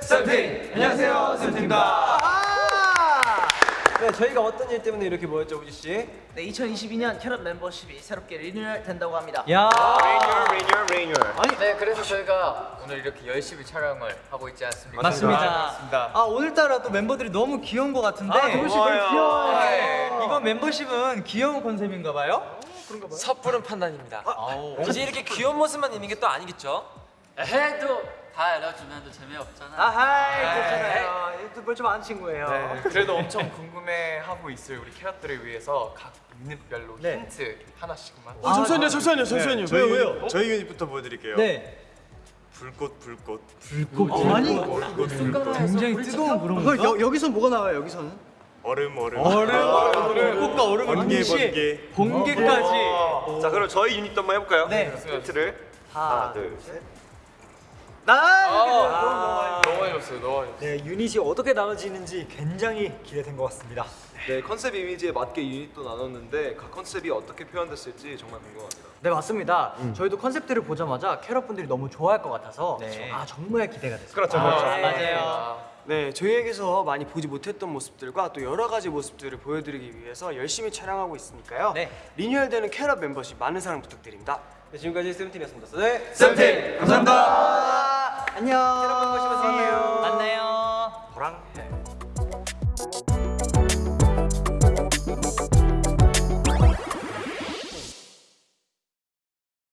쌤팀! 안녕하세요, 세븐틴입니다. 네, 저희가 어떤 일 때문에 이렇게 모였죠, 우지 씨? 네, 2022년 캐럿 멤버십이 새롭게 리뉴얼 된다고 합니다. 야, renewal renewal 아니 네, 그래서 저희가 오늘 이렇게 열심히 촬영을 하고 있지 않습니까? 맞습니다. 아 오늘따라 또 멤버들이 너무 귀여운 것 같은데 아, 동훈 씨 너무 귀여워요. 네, 이번 멤버십은 귀여운 컨셉인가 봐요? 섣부른 판단입니다. 이제 이렇게 귀여운 모습만 있는 게 또 아니겠죠? 해도 다 알려주면 또 재미없잖아. 아하이, 그렇잖아요. 뭘좀 아는 친구예요. 네, 그래도 엄청 궁금해하고 있을 우리 캐럿들을 위해서 각 유닛별로 네. 힌트 하나씩만 아, 잠시만요, 잠시만요, 잠시만요. 저희 왜요, 왜요? 저희 유닛부터 보여드릴게요. 네. 불꽃, 불꽃. 아니, 굉장히 뜨거운 그런 여, 여기서 뭐가 나와요, 여기서는? 얼음, 얼음. 꽃과 얼음을 번개, 번개. 번개까지 자, 그럼 저희 유닛도 한번 해볼까요? 네. 힌트를 하나, 하나, 둘, 셋. 나! 너무 많이 줬어요 너무 많이 줬어요 네, 유닛이 어떻게 나눠지는지 굉장히 기대된 것 같습니다. 네 컨셉 이미지에 맞게 유닛도 나눴는데 각 컨셉이 어떻게 표현됐을지 정말 궁금합니다. 네, 맞습니다. 저희도 컨셉들을 보자마자 캐럿 분들이 너무 좋아할 것 같아서 아, 정말 기대가 됐어요. 그렇죠, 그렇죠. 맞아요. 네, 저희에게서 많이 보지 못했던 모습들과 또 여러 가지 모습들을 보여드리기 위해서 열심히 촬영하고 있으니까요. 네. 리뉴얼되는 캐럿 멤버십 많은 사랑 부탁드립니다. 네, 지금까지 쌤팀이었습니다. 네, 쌤팀 감사합니다. 안녕.